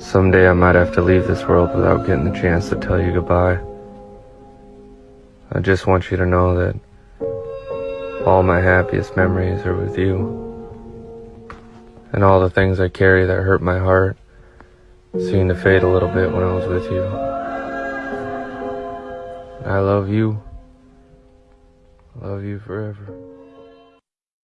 Someday I might have to leave this world without getting the chance to tell you goodbye. I just want you to know that all my happiest memories are with you. And all the things I carry that hurt my heart seem to fade a little bit when I was with you. I love you. Love you forever.